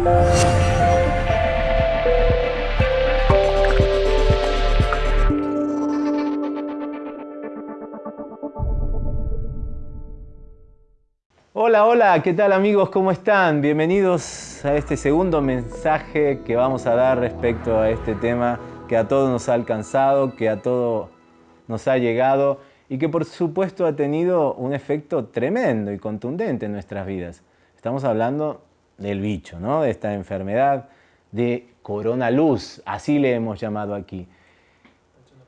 Hola, hola, ¿qué tal amigos? ¿Cómo están? Bienvenidos a este segundo mensaje que vamos a dar respecto a este tema que a todos nos ha alcanzado, que a todos nos ha llegado y que por supuesto ha tenido un efecto tremendo y contundente en nuestras vidas. Estamos hablando del bicho, ¿no? de esta enfermedad de coronaluz, así le hemos llamado aquí.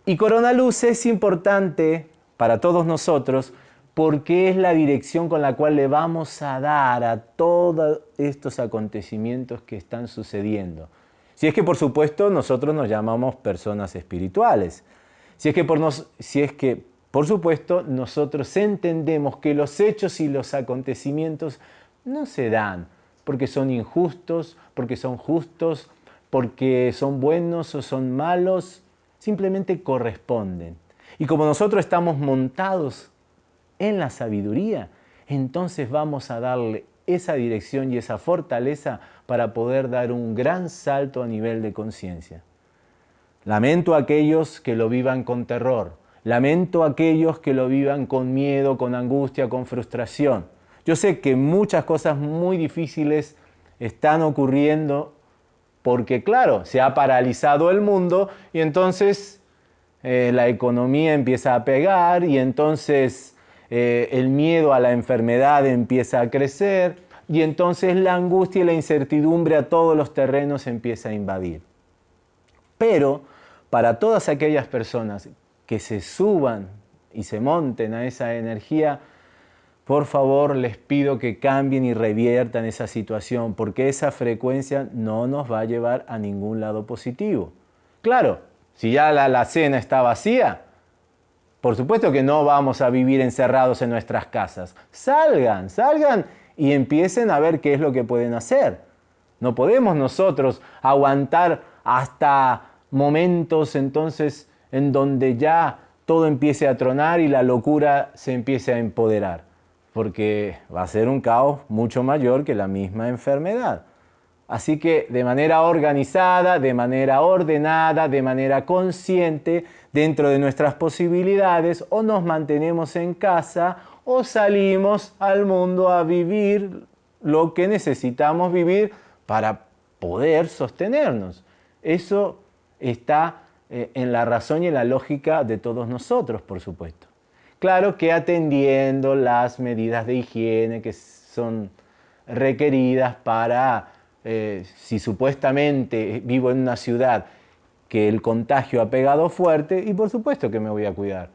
Y coronaluz es importante para todos nosotros porque es la dirección con la cual le vamos a dar a todos estos acontecimientos que están sucediendo. Si es que, por supuesto, nosotros nos llamamos personas espirituales. Si es que, por, nos, si es que, por supuesto, nosotros entendemos que los hechos y los acontecimientos no se dan porque son injustos, porque son justos, porque son buenos o son malos, simplemente corresponden. Y como nosotros estamos montados en la sabiduría, entonces vamos a darle esa dirección y esa fortaleza para poder dar un gran salto a nivel de conciencia. Lamento a aquellos que lo vivan con terror, lamento a aquellos que lo vivan con miedo, con angustia, con frustración. Yo sé que muchas cosas muy difíciles están ocurriendo porque, claro, se ha paralizado el mundo y entonces eh, la economía empieza a pegar y entonces eh, el miedo a la enfermedad empieza a crecer y entonces la angustia y la incertidumbre a todos los terrenos empieza a invadir. Pero para todas aquellas personas que se suban y se monten a esa energía, por favor les pido que cambien y reviertan esa situación porque esa frecuencia no nos va a llevar a ningún lado positivo. Claro, si ya la, la cena está vacía, por supuesto que no vamos a vivir encerrados en nuestras casas. Salgan, salgan y empiecen a ver qué es lo que pueden hacer. No podemos nosotros aguantar hasta momentos entonces en donde ya todo empiece a tronar y la locura se empiece a empoderar, porque va a ser un caos mucho mayor que la misma enfermedad. Así que de manera organizada, de manera ordenada, de manera consciente, dentro de nuestras posibilidades, o nos mantenemos en casa o salimos al mundo a vivir lo que necesitamos vivir para poder sostenernos. Eso está eh, en la razón y en la lógica de todos nosotros, por supuesto. Claro que atendiendo las medidas de higiene que son requeridas para eh, si supuestamente vivo en una ciudad que el contagio ha pegado fuerte, y por supuesto que me voy a cuidar.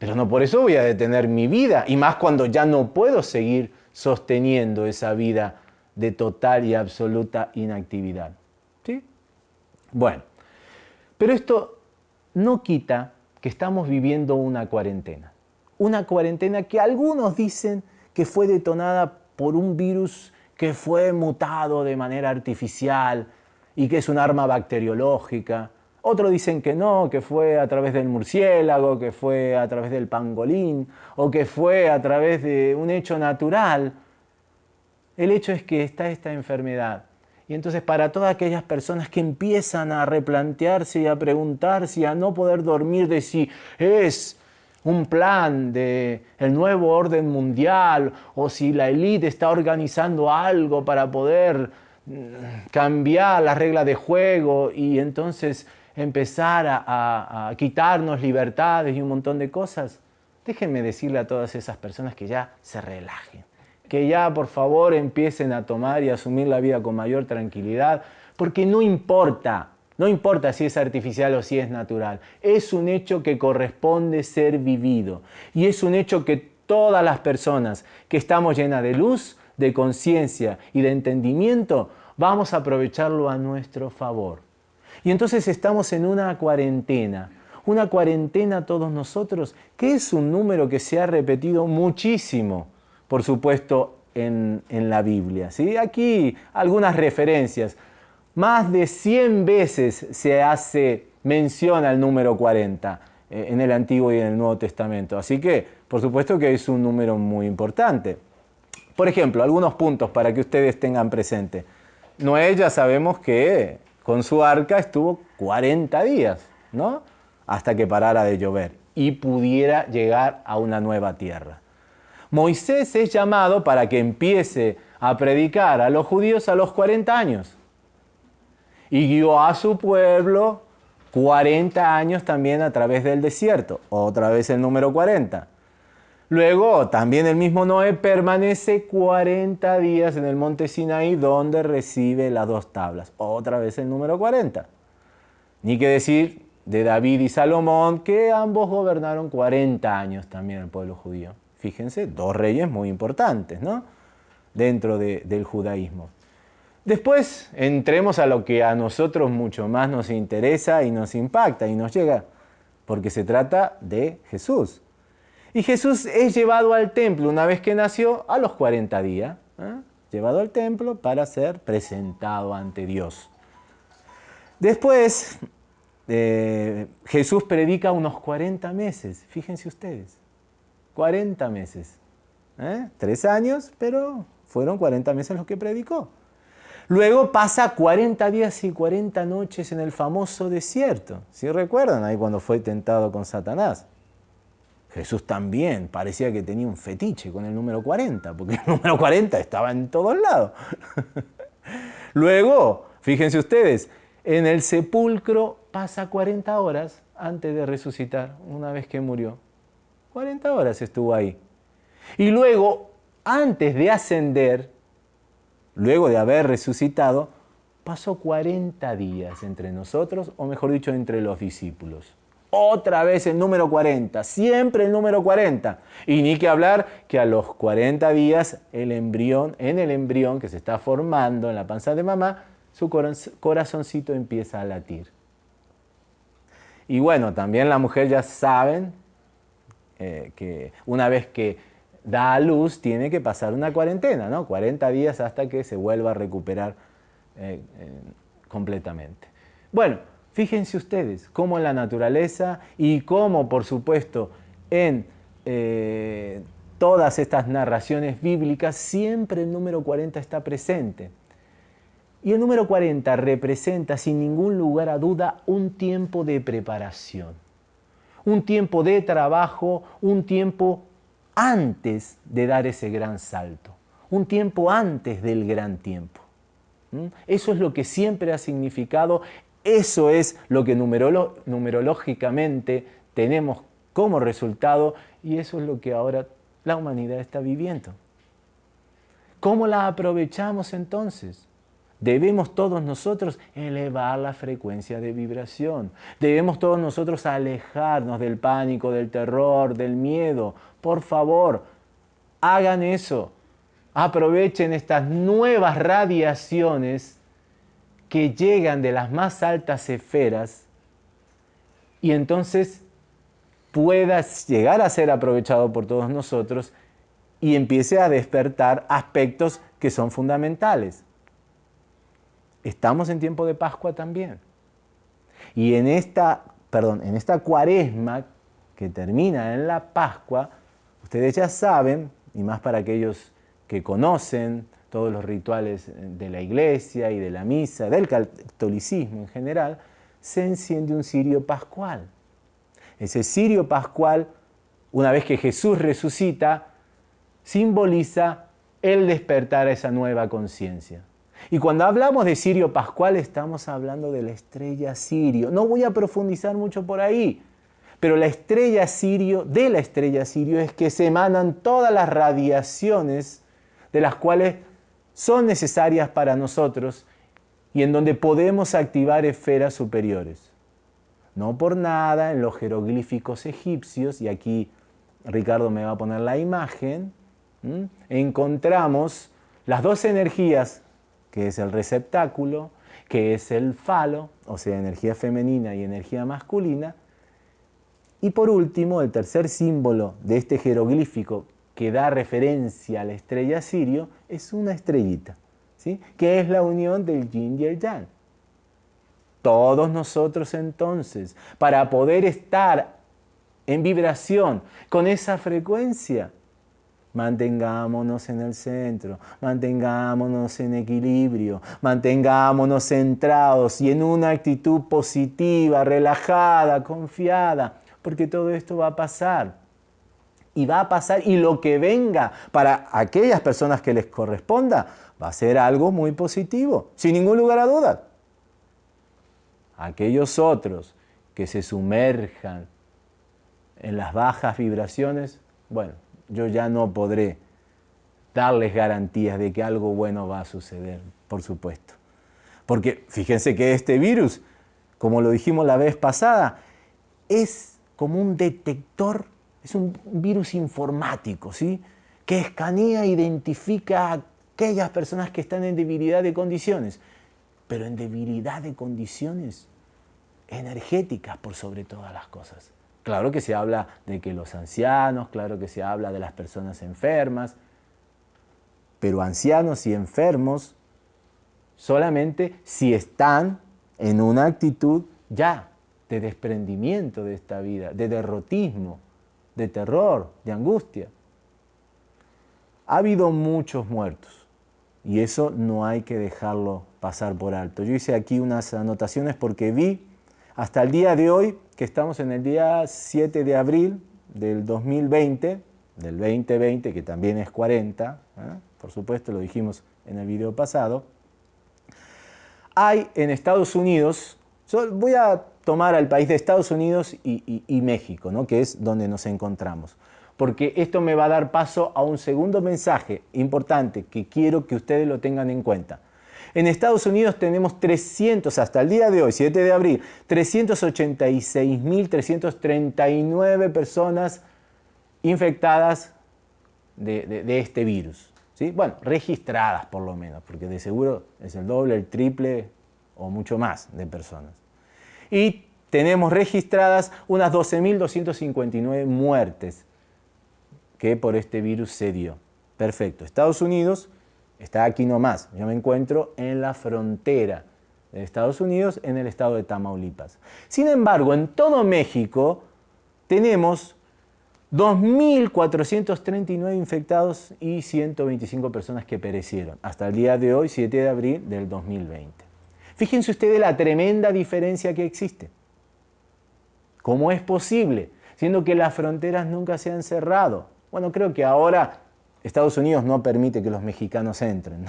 Pero no por eso voy a detener mi vida, y más cuando ya no puedo seguir sosteniendo esa vida de total y absoluta inactividad. ¿Sí? Bueno, pero esto no quita que estamos viviendo una cuarentena. Una cuarentena que algunos dicen que fue detonada por un virus que fue mutado de manera artificial y que es un arma bacteriológica. Otros dicen que no, que fue a través del murciélago, que fue a través del pangolín o que fue a través de un hecho natural. El hecho es que está esta enfermedad. Y entonces para todas aquellas personas que empiezan a replantearse y a preguntarse y a no poder dormir de si es un plan de el nuevo orden mundial o si la élite está organizando algo para poder mm, cambiar las reglas de juego y entonces empezar a, a, quitarnos libertades y un montón de cosas, déjenme decirle a todas esas personas que ya se relajen, que ya por favor empiecen a tomar y asumir la vida con mayor tranquilidad, porque no importa no importa si es artificial o si es natural, es un hecho que corresponde ser vivido. Y es un hecho que todas las personas que estamos llenas de luz, de conciencia y de entendimiento, vamos a aprovecharlo a nuestro favor. Y entonces estamos en una cuarentena, una cuarentena todos nosotros, que es un número que se ha repetido muchísimo, por supuesto, en, en la Biblia. ¿sí? Aquí algunas referencias. Más de 100 veces se hace mención al número 40 eh, en el Antiguo y en el Nuevo Testamento. Así que, por supuesto que es un número muy importante. Por ejemplo, algunos puntos para que ustedes tengan presente. Noé ya sabemos que con su arca estuvo 40 días, ¿no? Hasta que parara de llover y pudiera llegar a una nueva tierra. Moisés es llamado para que empiece a predicar a los judíos a los 40 años. Y guió a su pueblo 40 años también a través del desierto, otra vez el número 40. Luego también el mismo Noé permanece 40 días en el monte Sinaí donde recibe las dos tablas, otra vez el número 40. Ni que decir de David y Salomón, que ambos gobernaron 40 años también el pueblo judío. Fíjense, dos reyes muy importantes, ¿no? Dentro del judaísmo. Después entremos a lo que a nosotros mucho más nos interesa y nos impacta y nos llega, porque se trata de Jesús. Y Jesús es llevado al templo una vez que nació a los 40 días, ¿eh? llevado al templo para ser presentado ante Dios. Después, eh, Jesús predica unos 40 meses, fíjense ustedes. 40 meses. ¿eh? Tres años, pero fueron 40 meses los que predicó. Luego pasa 40 días y 40 noches en el famoso desierto. ¿Sí recuerdan ahí cuando fue tentado con Satanás? Jesús también parecía que tenía un fetiche con el número 40, porque el número 40 estaba en todos lados. Luego, fíjense ustedes, en el sepulcro pasa 40 horas antes de resucitar, una vez que murió. 40 horas estuvo ahí. Y luego, antes de ascender, luego de haber resucitado, pasó 40 días entre nosotros, o mejor dicho, entre los discípulos. Otra vez el número 40, siempre el número 40. Y ni que hablar que a los 40 días el embrión, en el embrión que se está formando en la panza de mamá, su corazoncito empieza a latir. Y bueno, también la mujer ya saben eh, que una vez que da a luz tiene que pasar una cuarentena, ¿no? 40 días hasta que se vuelva a recuperar eh, completamente. Bueno, fíjense ustedes cómo en la naturaleza y cómo, por supuesto, en eh, todas estas narraciones bíblicas, siempre el número 40 está presente. Y el número 40 representa, sin ningún lugar a duda, un tiempo de preparación un tiempo de trabajo, un tiempo antes de dar ese gran salto, un tiempo antes del gran tiempo. Eso es lo que siempre ha significado, eso es lo que numerológicamente tenemos como resultado y eso es lo que ahora la humanidad está viviendo. ¿Cómo la aprovechamos entonces? Debemos todos nosotros elevar la frecuencia de vibración. Debemos todos nosotros alejarnos del pánico, del terror, del miedo. Por favor, hagan eso. Aprovechen estas nuevas radiaciones que llegan de las más altas esferas y entonces puedas llegar a ser aprovechado por todos nosotros y empiece a despertar aspectos que son fundamentales. Estamos en tiempo de Pascua también. Y en esta, perdón, en esta cuaresma que termina en la Pascua, ustedes ya saben, y más para aquellos que conocen todos los rituales de la iglesia y de la misa, del catolicismo en general, se enciende un cirio pascual. Ese cirio pascual, una vez que Jesús resucita, simboliza el despertar a esa nueva conciencia. Y cuando hablamos de Sirio Pascual estamos hablando de la estrella Sirio. No voy a profundizar mucho por ahí, pero la estrella Sirio, de la estrella Sirio es que se emanan todas las radiaciones de las cuales son necesarias para nosotros y en donde podemos activar esferas superiores. No por nada en los jeroglíficos egipcios, y aquí Ricardo me va a poner la imagen, encontramos las dos energías que es el receptáculo, que es el falo, o sea, energía femenina y energía masculina. Y por último, el tercer símbolo de este jeroglífico que da referencia a la estrella Sirio es una estrellita, ¿sí? que es la unión del yin y el yang. Todos nosotros entonces, para poder estar en vibración con esa frecuencia, Mantengámonos en el centro, mantengámonos en equilibrio, mantengámonos centrados y en una actitud positiva, relajada, confiada, porque todo esto va a pasar. Y va a pasar y lo que venga para aquellas personas que les corresponda va a ser algo muy positivo, sin ningún lugar a dudas. Aquellos otros que se sumerjan en las bajas vibraciones, bueno, yo ya no podré darles garantías de que algo bueno va a suceder, por supuesto. Porque fíjense que este virus, como lo dijimos la vez pasada, es como un detector, es un virus informático, ¿sí? que escanea e identifica a aquellas personas que están en debilidad de condiciones, pero en debilidad de condiciones energéticas por sobre todas las cosas. Claro que se habla de que los ancianos, claro que se habla de las personas enfermas, pero ancianos y enfermos solamente si están en una actitud ya de desprendimiento de esta vida, de derrotismo, de terror, de angustia. Ha habido muchos muertos y eso no hay que dejarlo pasar por alto. Yo hice aquí unas anotaciones porque vi hasta el día de hoy, que estamos en el día 7 de abril del 2020, del 2020, que también es 40, ¿eh? por supuesto, lo dijimos en el video pasado, hay en Estados Unidos, voy a tomar al país de Estados Unidos y, México, ¿no? que es donde nos encontramos, porque esto me va a dar paso a un segundo mensaje importante que quiero que ustedes lo tengan en cuenta. En Estados Unidos tenemos 300, hasta el día de hoy, 7 de abril, 386.339 personas infectadas de, este virus. ¿sí? Bueno, registradas por lo menos, porque de seguro es el doble, el triple o mucho más de personas. Y tenemos registradas unas 12.259 muertes que por este virus se dio. Perfecto. Estados Unidos está aquí nomás. Yo me encuentro en la frontera de Estados Unidos, en el estado de Tamaulipas. Sin embargo, en todo México tenemos 2.439 infectados y 125 personas que perecieron, hasta el día de hoy, 7 de abril del 2020. Fíjense ustedes la tremenda diferencia que existe. ¿Cómo es posible? Siendo que las fronteras nunca se han cerrado. Bueno, creo que ahora Estados Unidos no permite que los mexicanos entren.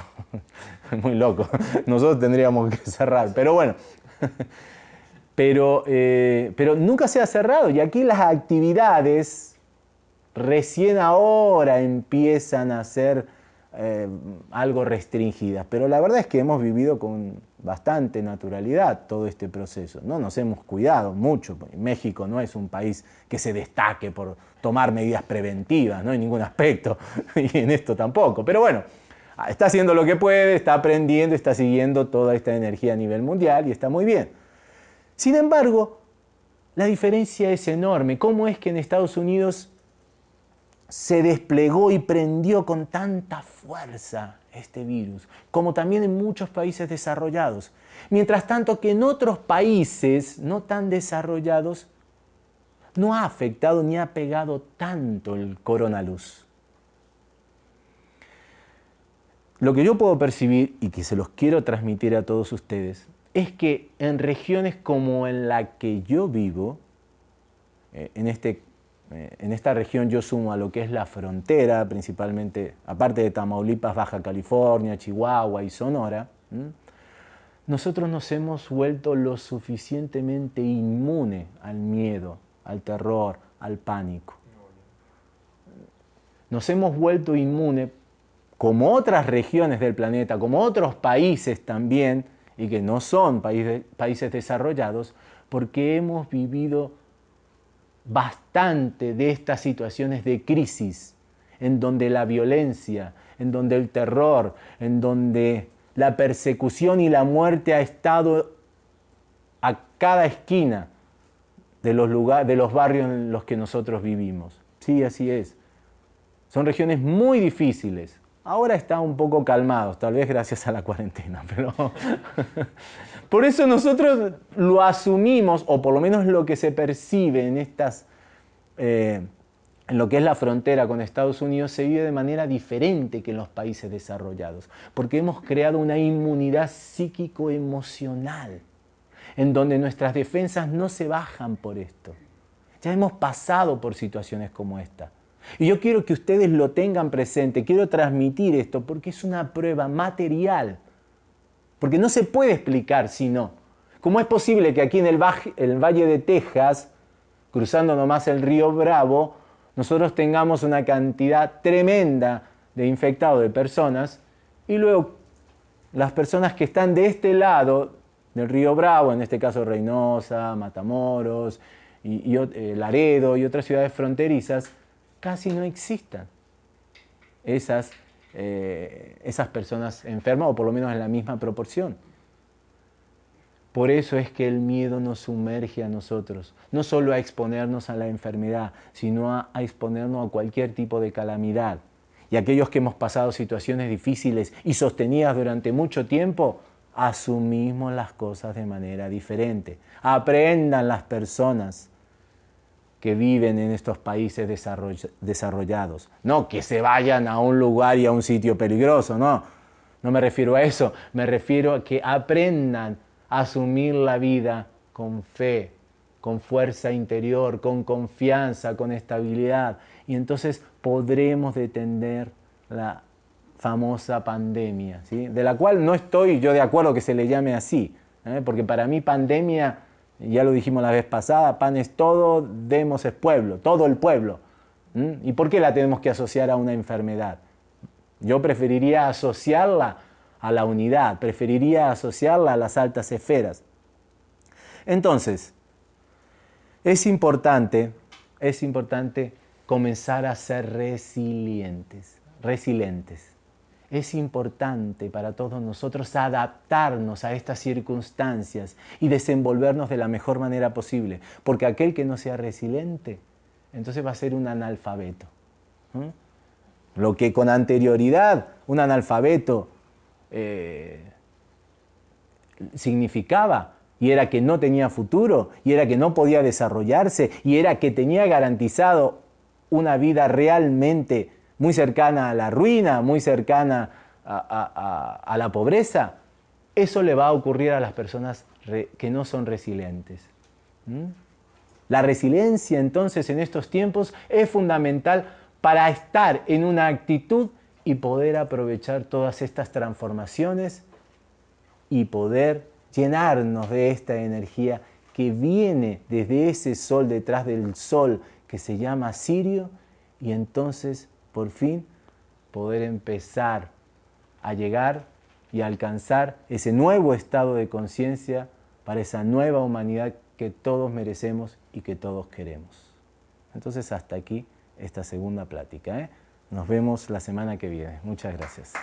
Es muy loco. Nosotros tendríamos que cerrar. Pero bueno. Pero, eh, pero nunca se ha cerrado. Y aquí las actividades recién ahora empiezan a ser eh, algo restringidas. Pero la verdad es que hemos vivido con bastante naturalidad todo este proceso. No nos hemos cuidado mucho. México no es un país que se destaque por tomar medidas preventivas, no en ningún aspecto, y en esto tampoco. Pero bueno, está haciendo lo que puede, está aprendiendo, está siguiendo toda esta energía a nivel mundial y está muy bien. Sin embargo, la diferencia es enorme. ¿Cómo es que en Estados Unidos se desplegó y prendió con tanta fuerza este virus, como también en muchos países desarrollados. Mientras tanto que en otros países no tan desarrollados no ha afectado ni ha pegado tanto el coronaluz. Lo que yo puedo percibir y que se los quiero transmitir a todos ustedes es que en regiones como en la que yo vivo, eh, en, este, en esta región yo sumo a lo que es la frontera, principalmente, aparte de Tamaulipas, Baja California, Chihuahua y Sonora, nosotros nos hemos vuelto lo suficientemente inmune al miedo, al terror, al pánico. Nos hemos vuelto inmunes, como otras regiones del planeta, como otros países también, y que no son países desarrollados, porque hemos vivido bastante de estas situaciones de crisis, en donde la violencia, en donde el terror, en donde la persecución y la muerte ha estado a cada esquina de los, lugares, de los barrios en los que nosotros vivimos. Sí, así es. Son regiones muy difíciles. Ahora está un poco calmados, tal vez gracias a la cuarentena, pero por eso nosotros lo asumimos, o por lo menos lo que se percibe en estas, eh, en lo que es la frontera con Estados Unidos se vive de manera diferente que en los países desarrollados, porque hemos creado una inmunidad psíquico-emocional, en donde nuestras defensas no se bajan por esto. Ya hemos pasado por situaciones como esta. Y yo quiero que ustedes lo tengan presente, quiero transmitir esto porque es una prueba material, porque no se puede explicar si no. ¿Cómo es posible que aquí en el, Valle de Texas, cruzando nomás el río Bravo, nosotros tengamos una cantidad tremenda de infectados, de personas, y luego las personas que están de este lado del río Bravo, en este caso Reynosa, Matamoros, y, eh, Laredo y otras ciudades fronterizas, casi no existan esas, eh, esas personas enfermas, o por lo menos en la misma proporción. Por eso es que el miedo nos sumerge a nosotros, no solo a exponernos a la enfermedad, sino a, exponernos a cualquier tipo de calamidad. Y aquellos que hemos pasado situaciones difíciles y sostenidas durante mucho tiempo, asumimos las cosas de manera diferente. Aprendan las personas que viven en estos países desarrollados. No que se vayan a un lugar y a un sitio peligroso, no. No me refiero a eso, me refiero a que aprendan asumir la vida con fe, con fuerza interior, con confianza, con estabilidad. Y entonces podremos detener la famosa pandemia, ¿sí? de la cual no estoy yo de acuerdo que se le llame así, ¿eh? porque para mí pandemia, ya lo dijimos la vez pasada, pan es todo, demos es pueblo, todo el pueblo. ¿Y por qué la tenemos que asociar a una enfermedad? Yo preferiría asociarla a la unidad, preferiría asociarla a las altas esferas. Entonces, es importante, es importante comenzar a ser resilientes, resilientes. Es importante para todos nosotros adaptarnos a estas circunstancias y desenvolvernos de la mejor manera posible, porque aquel que no sea resiliente, entonces va a ser un analfabeto. Lo que con anterioridad un analfabeto eh, significaba y era que no tenía futuro y era que no podía desarrollarse y era que tenía garantizado una vida realmente muy cercana a la ruina, muy cercana a, la pobreza, eso le va a ocurrir a las personas que no son resilientes. La resiliencia entonces en estos tiempos es fundamental para estar en una actitud y poder aprovechar todas estas transformaciones y poder llenarnos de esta energía que viene desde ese sol detrás del sol que se llama Sirio y entonces por fin poder empezar a llegar y alcanzar ese nuevo estado de conciencia para esa nueva humanidad que todos merecemos y que todos queremos. Entonces hasta aquí esta segunda plática. ¿eh? Nos vemos la semana que viene. Muchas gracias.